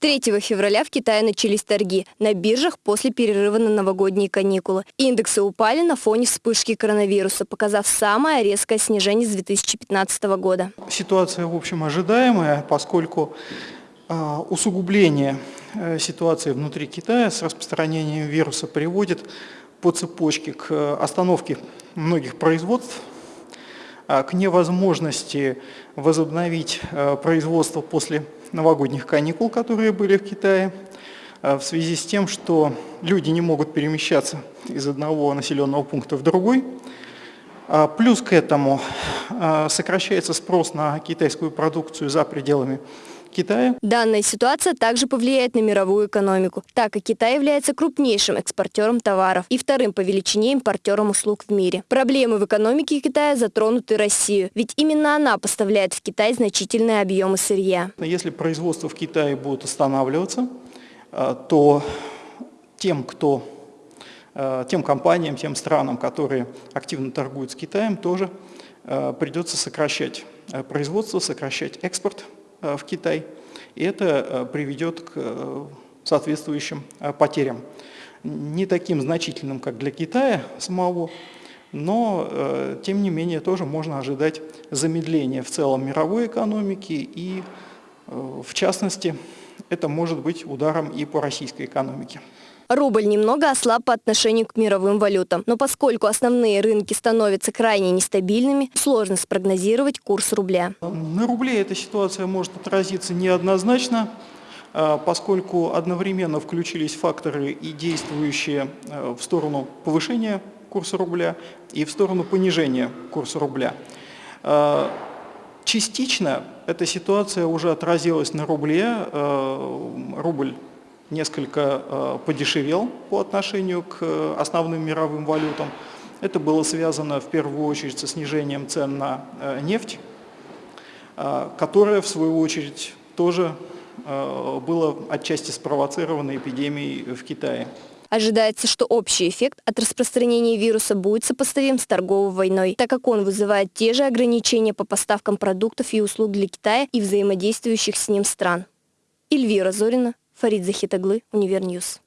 3 февраля в Китае начались торги на биржах после перерыва на новогодние каникулы. Индексы упали на фоне вспышки коронавируса, показав самое резкое снижение с 2015 года. Ситуация, в общем, ожидаемая, поскольку э, усугубление э, ситуации внутри Китая с распространением вируса приводит по цепочке к остановке многих производств, а, к невозможности возобновить э, производство после новогодних каникул, которые были в Китае, э, в связи с тем, что люди не могут перемещаться из одного населенного пункта в другой. А, плюс к этому сокращается спрос на китайскую продукцию за пределами Китая. Данная ситуация также повлияет на мировую экономику, так как Китай является крупнейшим экспортером товаров и вторым по величине импортером услуг в мире. Проблемы в экономике Китая затронуты Россию, ведь именно она поставляет в Китай значительные объемы сырья. Если производство в Китае будет останавливаться, э, то тем, кто э, тем компаниям, тем странам, которые активно торгуют с Китаем, тоже э, придется сокращать производство, сокращать экспорт в Китай, и это э, приведет к э, соответствующим потерям. Не таким значительным, как для Китая самого, но, тем не менее, тоже можно ожидать замедления в целом мировой экономики и, в частности, это может быть ударом и по российской экономике. Рубль немного ослаб по отношению к мировым валютам, но поскольку основные рынки становятся крайне нестабильными, сложно спрогнозировать курс рубля. На рубле эта ситуация может отразиться неоднозначно, а, поскольку одновременно включились факторы и действующие а, в сторону повышения курса рубля и в сторону понижения курса рубля. А, частично эта ситуация уже отразилась на рубле. Рубль несколько э, подешевел по отношению к э, основным мировым валютам. Это было связано в первую очередь со снижением цен на э, нефть, которая в свою очередь тоже было отчасти спровоцировано эпидемией в Китае. Ожидается, что общий эффект от распространения вируса будет сопоставим с торговой войной, так как он вызывает те же ограничения по поставкам продуктов и услуг для Китая и взаимодействующих с ним стран. Эльвира Зорина, Фарид Захитаглы, Univer News.